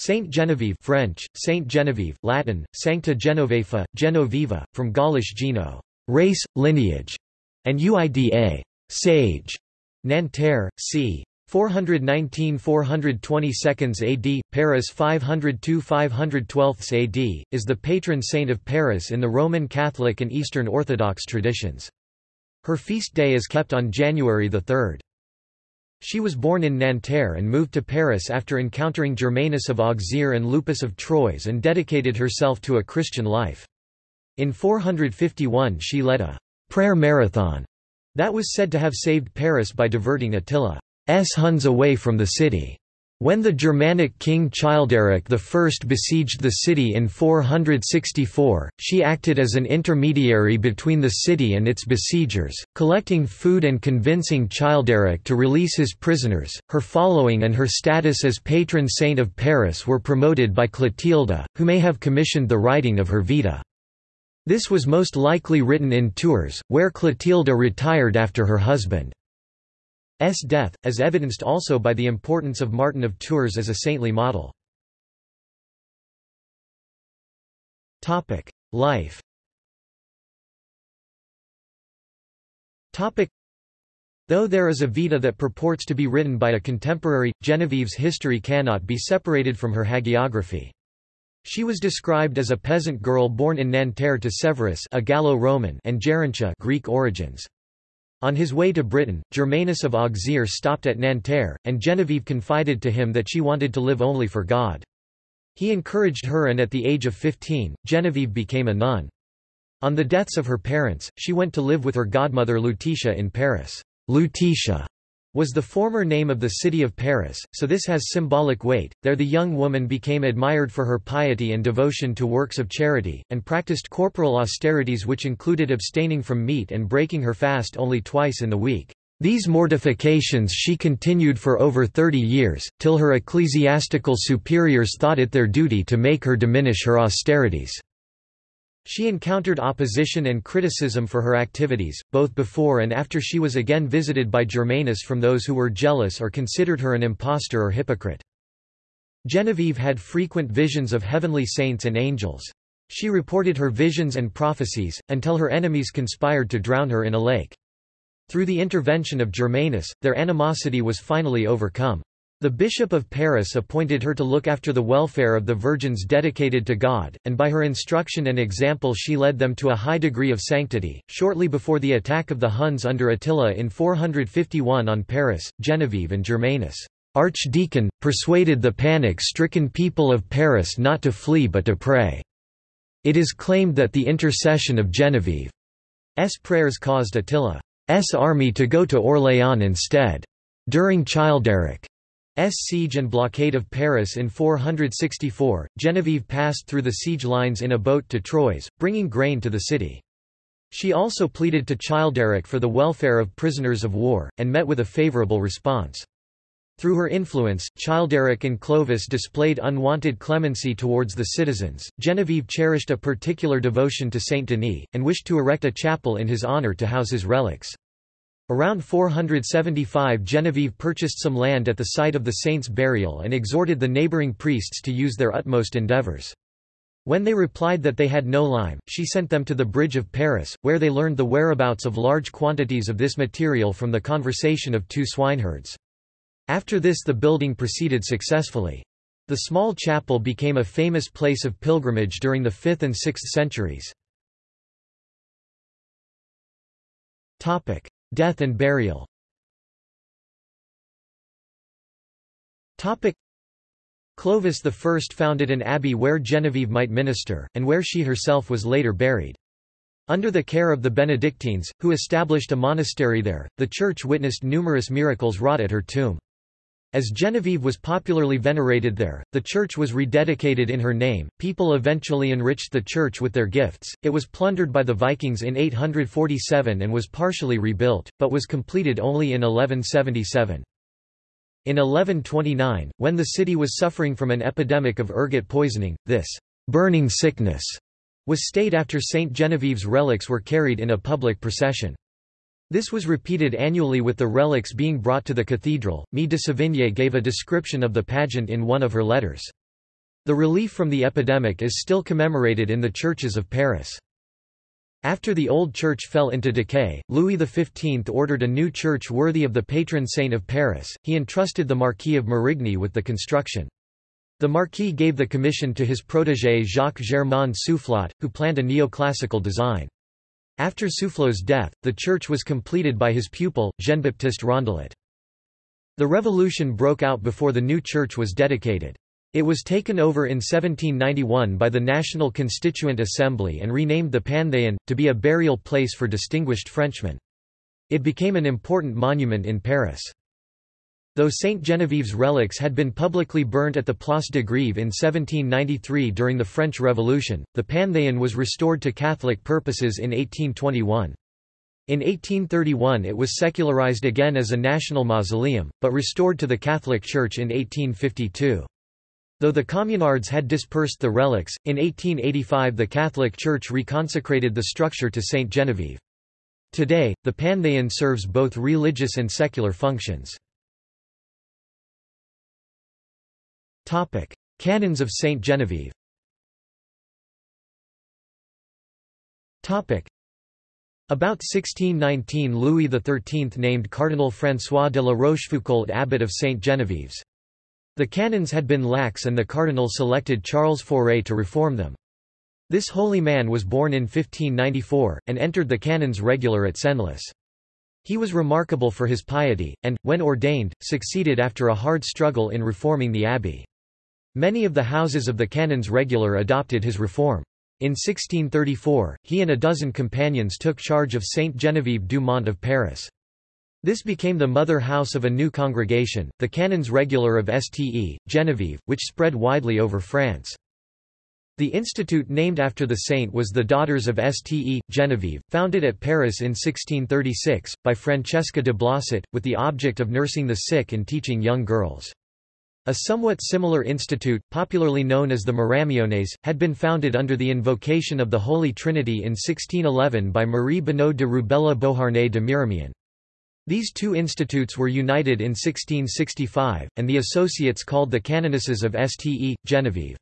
Saint Genevieve French, Saint Genevieve, Latin, Sancta Genovefa, Genoveva, from Gaulish geno, race, lineage, and uida, sage. Nanterre, c. 419–422 AD, Paris 502–512 AD, is the patron saint of Paris in the Roman Catholic and Eastern Orthodox traditions. Her feast day is kept on January 3. She was born in Nanterre and moved to Paris after encountering Germanus of Auxerre and Lupus of Troyes and dedicated herself to a Christian life. In 451 she led a «prayer marathon» that was said to have saved Paris by diverting Attila. S. Huns away from the city. When the Germanic king Childeric I besieged the city in 464, she acted as an intermediary between the city and its besiegers, collecting food and convincing Childeric to release his prisoners. Her following and her status as patron saint of Paris were promoted by Clotilda, who may have commissioned the writing of her Vita. This was most likely written in Tours, where Clotilda retired after her husband. S death, as evidenced also by the importance of Martin of Tours as a saintly model. Life Though there is a Vita that purports to be written by a contemporary, Genevieve's history cannot be separated from her hagiography. She was described as a peasant girl born in Nanterre to Severus a Gallo-Roman and Gerontia Greek origins. On his way to Britain, Germanus of Auxerre stopped at Nanterre, and Genevieve confided to him that she wanted to live only for God. He encouraged her and at the age of 15, Genevieve became a nun. On the deaths of her parents, she went to live with her godmother Lutetia in Paris. Lutetia was the former name of the city of Paris, so this has symbolic weight. There the young woman became admired for her piety and devotion to works of charity, and practiced corporal austerities which included abstaining from meat and breaking her fast only twice in the week. These mortifications she continued for over thirty years, till her ecclesiastical superiors thought it their duty to make her diminish her austerities. She encountered opposition and criticism for her activities, both before and after she was again visited by Germanus from those who were jealous or considered her an impostor or hypocrite. Genevieve had frequent visions of heavenly saints and angels. She reported her visions and prophecies, until her enemies conspired to drown her in a lake. Through the intervention of Germanus, their animosity was finally overcome. The Bishop of Paris appointed her to look after the welfare of the virgins dedicated to God, and by her instruction and example she led them to a high degree of sanctity. Shortly before the attack of the Huns under Attila in 451 on Paris, Genevieve and Germanus, archdeacon, persuaded the panic-stricken people of Paris not to flee but to pray. It is claimed that the intercession of Genevieve's prayers caused Attila's army to go to Orléans instead. During Childeric siege and blockade of Paris in 464, Genevieve passed through the siege lines in a boat to Troyes, bringing grain to the city. She also pleaded to Childeric for the welfare of prisoners of war, and met with a favourable response. Through her influence, Childeric and Clovis displayed unwanted clemency towards the citizens. Genevieve cherished a particular devotion to Saint Denis, and wished to erect a chapel in his honour to house his relics. Around 475 Genevieve purchased some land at the site of the saint's burial and exhorted the neighboring priests to use their utmost endeavors. When they replied that they had no lime, she sent them to the Bridge of Paris, where they learned the whereabouts of large quantities of this material from the conversation of two swineherds. After this the building proceeded successfully. The small chapel became a famous place of pilgrimage during the 5th and 6th centuries. Death and burial Clovis I founded an abbey where Genevieve might minister, and where she herself was later buried. Under the care of the Benedictines, who established a monastery there, the church witnessed numerous miracles wrought at her tomb. As Genevieve was popularly venerated there, the church was rededicated in her name. People eventually enriched the church with their gifts. It was plundered by the Vikings in 847 and was partially rebuilt, but was completed only in 1177. In 1129, when the city was suffering from an epidemic of ergot poisoning, this burning sickness was stayed after Saint Genevieve's relics were carried in a public procession. This was repeated annually with the relics being brought to the cathedral. Mie de Sévigné gave a description of the pageant in one of her letters. The relief from the epidemic is still commemorated in the churches of Paris. After the old church fell into decay, Louis XV ordered a new church worthy of the patron saint of Paris. He entrusted the Marquis of Marigny with the construction. The Marquis gave the commission to his protégé Jacques Germain Soufflot, who planned a neoclassical design. After Soufflot's death, the church was completed by his pupil, Jean-Baptiste Rondelet. The revolution broke out before the new church was dedicated. It was taken over in 1791 by the National Constituent Assembly and renamed the Panthéon, to be a burial place for distinguished Frenchmen. It became an important monument in Paris. Though Saint Genevieve's relics had been publicly burnt at the Place de Grève in 1793 during the French Revolution, the Panthéon was restored to Catholic purposes in 1821. In 1831 it was secularized again as a national mausoleum, but restored to the Catholic Church in 1852. Though the communards had dispersed the relics, in 1885 the Catholic Church reconsecrated the structure to Saint Genevieve. Today, the Panthéon serves both religious and secular functions. Canons of Saint Genevieve Topic: About 1619 Louis XIII named Cardinal François de la Rochefoucauld abbot of Saint Genevieve's. The canons had been lax and the cardinal selected Charles Foret to reform them. This holy man was born in 1594, and entered the canons regular at Senlis. He was remarkable for his piety, and, when ordained, succeeded after a hard struggle in reforming the abbey. Many of the houses of the canons regular adopted his reform. In 1634, he and a dozen companions took charge of Saint Genevieve du Mont of Paris. This became the mother house of a new congregation, the Canons Regular of Ste. Genevieve, which spread widely over France. The institute named after the saint was the Daughters of Ste. Genevieve, founded at Paris in 1636, by Francesca de Blosset, with the object of nursing the sick and teaching young girls. A somewhat similar institute, popularly known as the Miramiones, had been founded under the invocation of the Holy Trinity in 1611 by Marie Benoît de Rubella Beauharnais de Miramion. These two institutes were united in 1665, and the associates called the Canonesses of Ste. Genevieve.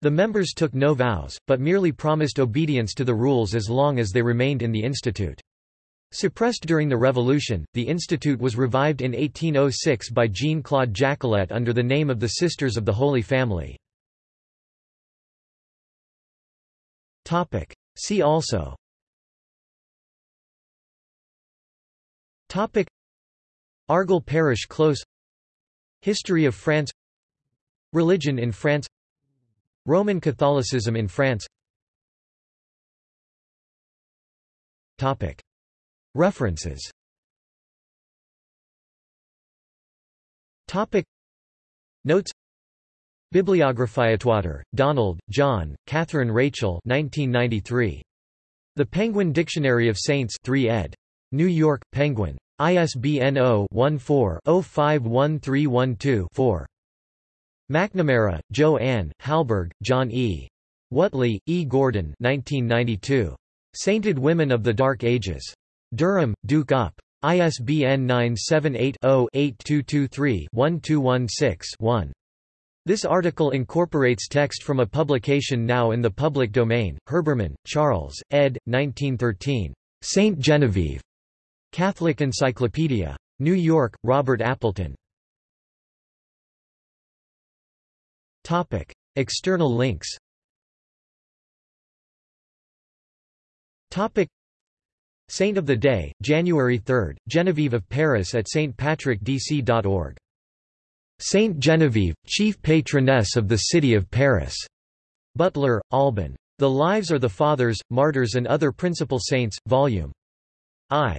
The members took no vows, but merely promised obedience to the rules as long as they remained in the institute. Suppressed during the Revolution, the institute was revived in 1806 by Jean-Claude Jacquelet under the name of the Sisters of the Holy Family. See also. Argol Parish Close. History of France. Religion in France. Roman Catholicism in France. Topic References Topic Notes Bibliography Donald, John, Catherine Rachel 1993. The Penguin Dictionary of Saints 3 ed. New York, Penguin. ISBN 0-14-051312-4. McNamara, Joanne, Halborg, John E. Whatley, E. Gordon 1992. Sainted Women of the Dark Ages. Durham, Duke Up. ISBN 978-0-8223-1216-1. This article incorporates text from a publication now in the public domain, Herbermann, Charles, ed. 1913. Saint Genevieve. Catholic Encyclopedia. New York, Robert Appleton. Topic. External links Topic. Saint of the Day, January 3, Genevieve of Paris at stpatrickdc.org. Saint Genevieve, chief patroness of the city of Paris. Butler, Alban. The Lives or the Fathers, Martyrs and Other Principal Saints, Vol. I.